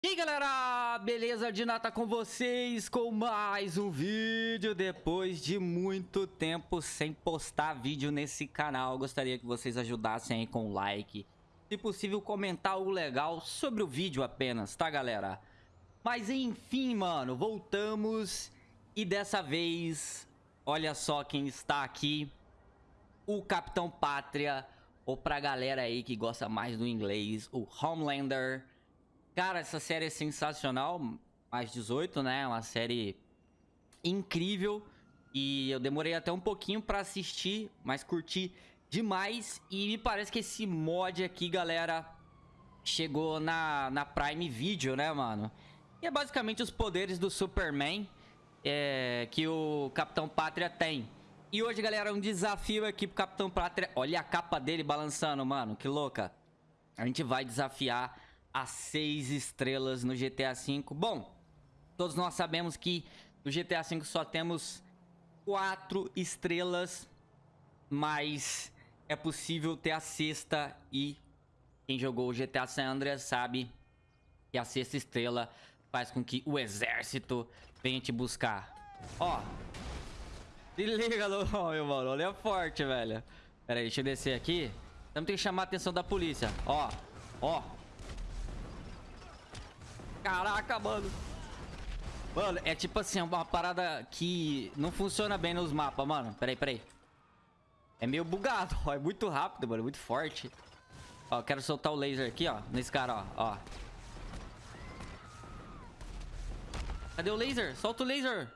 E aí galera, beleza? De nata com vocês com mais um vídeo Depois de muito tempo sem postar vídeo nesse canal Gostaria que vocês ajudassem aí com o like Se possível comentar algo legal sobre o vídeo apenas, tá galera? Mas enfim mano, voltamos E dessa vez, olha só quem está aqui O Capitão Pátria Ou pra galera aí que gosta mais do inglês, o Homelander Cara, essa série é sensacional, mais 18, né? Uma série incrível. E eu demorei até um pouquinho pra assistir, mas curti demais. E me parece que esse mod aqui, galera, chegou na, na Prime Video, né, mano? E é basicamente os poderes do Superman é, que o Capitão Pátria tem. E hoje, galera, um desafio aqui pro Capitão Pátria. Olha a capa dele balançando, mano, que louca. A gente vai desafiar a 6 estrelas no GTA V. Bom, todos nós sabemos que no GTA V só temos 4 estrelas, mas é possível ter a sexta e quem jogou o GTA San Andreas sabe que a sexta estrela faz com que o exército venha te buscar. Ó, se liga, meu mano, olha forte, velho. Pera aí, deixa eu descer aqui. Temos que chamar a atenção da polícia. Ó, ó, Caraca, mano. Mano, é tipo assim, uma parada que não funciona bem nos mapas, mano. Peraí, peraí. É meio bugado, ó. É muito rápido, mano. Muito forte. Ó, quero soltar o laser aqui, ó. Nesse cara, ó. ó. Cadê o laser? Solta o laser.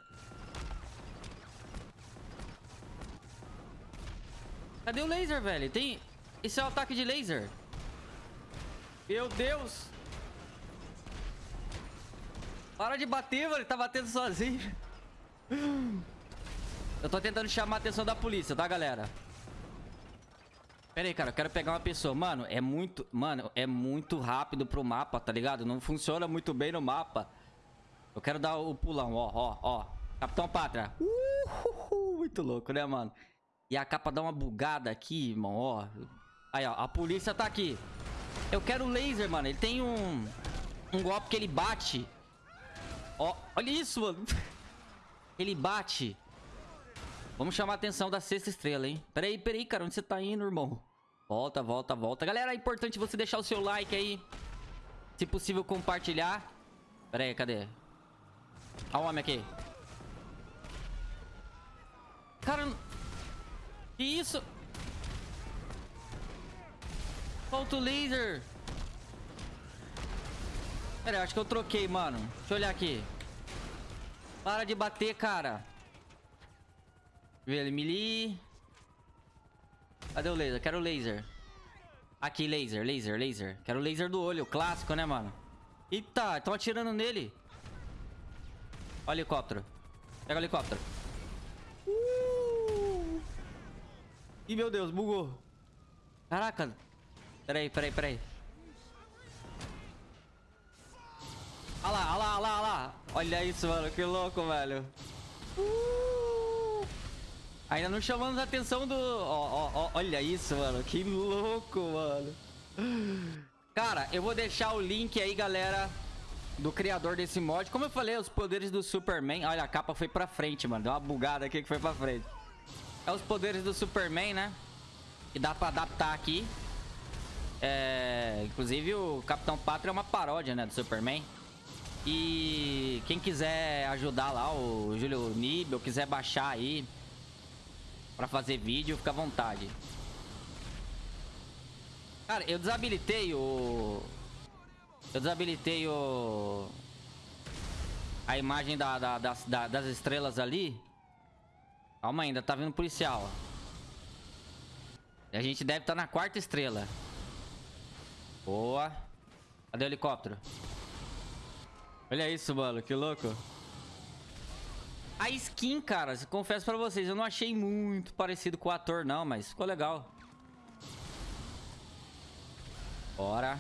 Cadê o laser, velho? Tem... Esse é o ataque de laser. Meu Deus. Para de bater, mano. Ele tá batendo sozinho. Eu tô tentando chamar a atenção da polícia, tá, galera? Pera aí, cara. Eu quero pegar uma pessoa. Mano, é muito... Mano, é muito rápido pro mapa, tá ligado? Não funciona muito bem no mapa. Eu quero dar o pulão, ó, ó, ó. Capitão Pátria. Uh, muito louco, né, mano? E a capa dá uma bugada aqui, irmão, ó. Aí, ó. A polícia tá aqui. Eu quero laser, mano. Ele tem um... Um golpe que ele bate Ó, olha isso, mano. Ele bate. Vamos chamar a atenção da sexta estrela, hein? Peraí, peraí, cara. Onde você tá indo, irmão? Volta, volta, volta. Galera, é importante você deixar o seu like aí. Se possível, compartilhar. Pera aí, cadê? Olha o homem aqui. Cara... Que isso? Falta o laser. Pera acho que eu troquei, mano. Deixa eu olhar aqui. Para de bater, cara. Melee. Cadê o laser? Quero laser. Aqui, laser, laser, laser. Quero laser do olho, clássico, né, mano? Eita, estão atirando nele. O helicóptero. Pega o helicóptero. Uh! Ih, meu Deus, bugou. Caraca. Peraí, peraí, peraí. Olha lá, olha lá, olha lá, olha isso, mano. Que louco, velho. Uh! Ainda não chamamos a atenção do... Olha isso, mano. Que louco, mano. Cara, eu vou deixar o link aí, galera, do criador desse mod. Como eu falei, os poderes do Superman... Olha, a capa foi pra frente, mano. Deu uma bugada aqui que foi pra frente. É os poderes do Superman, né? Que dá pra adaptar aqui. É... Inclusive, o Capitão Pátria é uma paródia, né, do Superman. E quem quiser ajudar lá, o Júlio Nib, ou quiser baixar aí pra fazer vídeo, fica à vontade. Cara, eu desabilitei o... Eu desabilitei o... A imagem da, da, das, da, das estrelas ali. Calma ainda, tá vindo policial. E a gente deve estar tá na quarta estrela. Boa. Cadê o helicóptero? Olha isso, mano. Que louco. A skin, cara, confesso pra vocês, eu não achei muito parecido com o ator, não, mas ficou legal. Bora.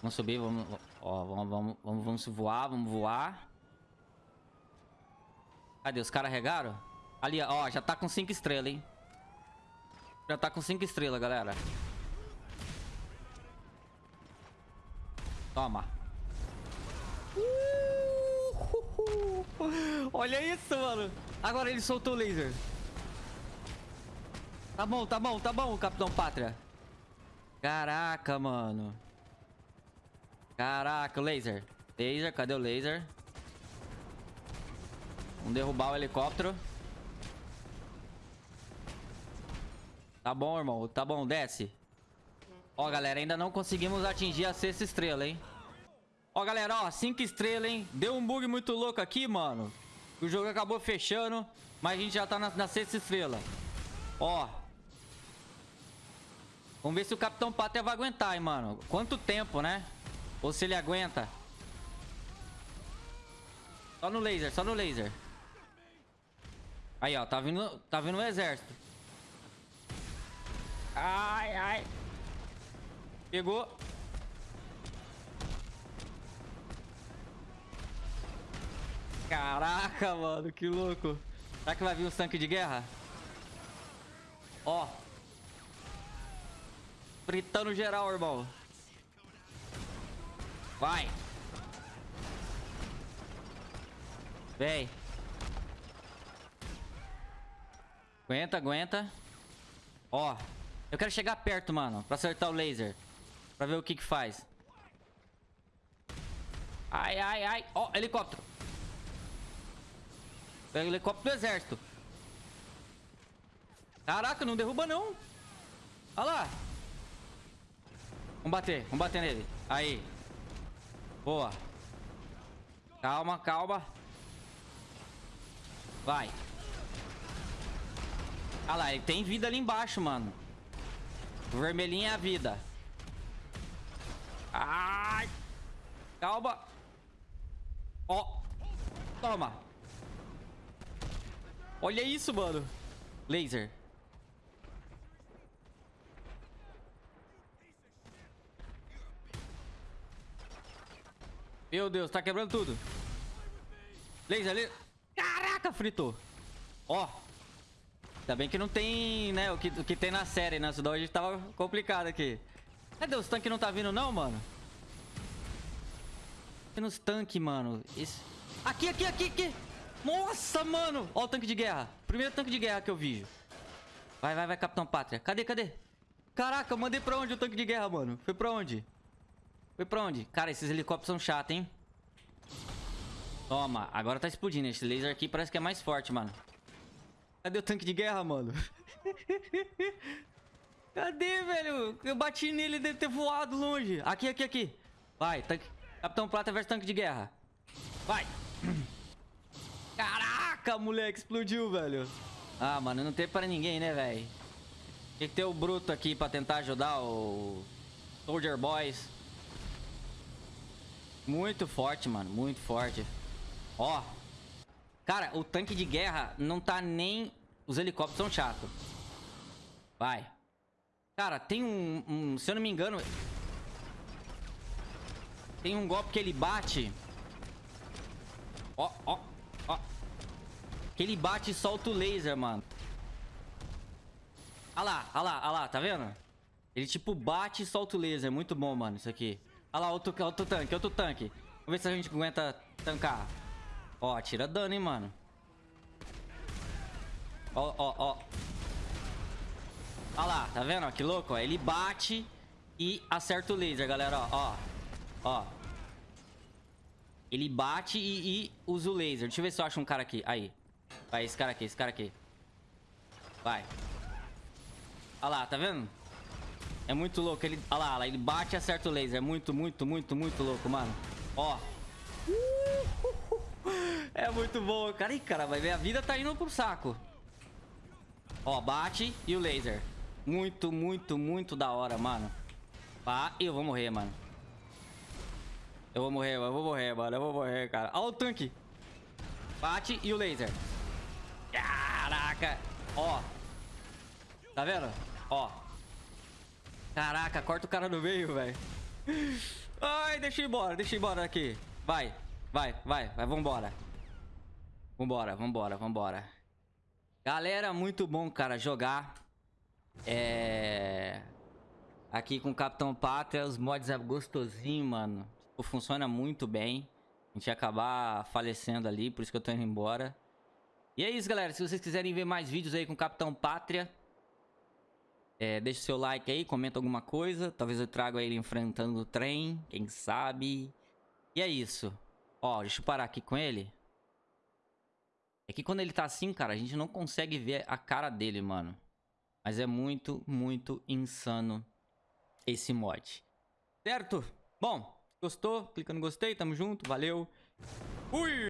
Vamos subir, vamos... Ó, vamos, vamos, vamos, vamos voar, vamos voar. Cadê? Os caras regaram? Ali, ó, já tá com 5 estrelas, hein? Já tá com 5 estrelas, galera. Toma. Olha isso, mano. Agora ele soltou o laser. Tá bom, tá bom, tá bom, Capitão Pátria. Caraca, mano. Caraca, laser. Laser, cadê o laser? Vamos derrubar o helicóptero. Tá bom, irmão. Tá bom, desce. Ó, galera, ainda não conseguimos atingir a sexta estrela, hein? Ó, galera, ó, cinco estrelas, hein? Deu um bug muito louco aqui, mano. O jogo acabou fechando, mas a gente já tá na, na sexta estrela. Ó. Vamos ver se o Capitão Pátria vai aguentar, hein, mano. Quanto tempo, né? Ou se ele aguenta. Só no laser, só no laser. Aí, ó, tá vindo, tá vindo o exército. Ai, ai. Pegou. Caraca, mano, que louco. Será que vai vir um tanque de guerra? Ó. Fritando geral, irmão. Vai. Vem. Aguenta, aguenta. Ó. Eu quero chegar perto, mano. Pra acertar o laser. Pra ver o que que faz. Ai, ai, ai. Ó, helicóptero. Pega o helicóptero do exército. Caraca, não derruba não. Olha lá. Vamos bater, vamos bater nele. Aí. Boa. Calma, calma. Vai. Olha lá, ele tem vida ali embaixo, mano. O vermelhinho é a vida. Ai. Calma. Ó. Toma. Olha isso, mano. Laser. Meu Deus, tá quebrando tudo. Laser, laser. Caraca, fritou. Ó. Ainda bem que não tem, né, o que, o que tem na série, né? Senão a gente tava complicado aqui. Cadê os tanques não tá vindo não, mano? Tem nos tanques, mano. Esse... Aqui, aqui, aqui, aqui. Nossa, mano. Ó o tanque de guerra. Primeiro tanque de guerra que eu vi. Vai, vai, vai, Capitão Pátria. Cadê, cadê? Caraca, eu mandei pra onde o tanque de guerra, mano? Foi pra onde? Foi pra onde? Cara, esses helicópteros são chatos, hein? Toma, agora tá explodindo. Esse laser aqui parece que é mais forte, mano. Cadê o tanque de guerra, mano? Cadê, velho? Eu bati nele, deve ter voado longe. Aqui, aqui, aqui. Vai, tanque... Capitão Prata versus tanque de guerra. Vai. Caraca, moleque, explodiu, velho. Ah, mano, não tem pra ninguém, né, velho? Tem que ter o Bruto aqui pra tentar ajudar o... Soldier Boys. Muito forte, mano. Muito forte. Ó. Cara, o tanque de guerra não tá nem... Os helicópteros são chatos. Vai. Cara, tem um, um... Se eu não me engano... Tem um golpe que ele bate... Ó, ó, ó. Que ele bate e solta o laser, mano. Olha lá, olha lá, olha lá, tá vendo? Ele tipo bate e solta o laser. Muito bom, mano, isso aqui. Olha lá, outro, outro tanque, outro tanque. Vamos ver se a gente aguenta tancar. Ó, tira dano, hein, mano. Ó, ó, ó. Olha lá, tá vendo? que louco, ó. Ele bate e acerta o laser, galera, ó. Ó. ó. Ele bate e, e, usa o laser. Deixa eu ver se eu acho um cara aqui. Aí. Vai, esse cara aqui, esse cara aqui. Vai. Olha lá, tá vendo? É muito louco. Ele, olha lá, olha ele bate e acerta o laser. É muito, muito, muito, muito louco, mano. Ó. É muito bom, cara. Ih, cara, vai ver. A vida tá indo pro saco. Ó, bate e o laser. Muito, muito, muito da hora, mano. Pá, eu vou morrer, mano. Eu vou morrer, eu vou morrer, mano. Eu vou morrer, cara. Ó o tanque. Bate e o laser. Caraca. Ó. Tá vendo? Ó. Caraca, corta o cara no meio, velho. Ai, deixa eu ir embora, deixa eu ir embora aqui. Vai, vai, vai, vai, vambora. Vambora, vambora, vambora. Galera, muito bom, cara, jogar. É... Aqui com o Capitão Pátria, os mods é gostosinho, mano. funciona muito bem. A gente ia acabar falecendo ali, por isso que eu tô indo embora. E é isso, galera. Se vocês quiserem ver mais vídeos aí com o Capitão Pátria, é, deixa o seu like aí, comenta alguma coisa. Talvez eu traga ele enfrentando o trem, quem sabe. E é isso. Ó, deixa eu parar aqui com ele. É que quando ele tá assim, cara, a gente não consegue ver a cara dele, mano. Mas é muito, muito insano esse mod. Certo? Bom, gostou? Clica no gostei, tamo junto, valeu. Fui!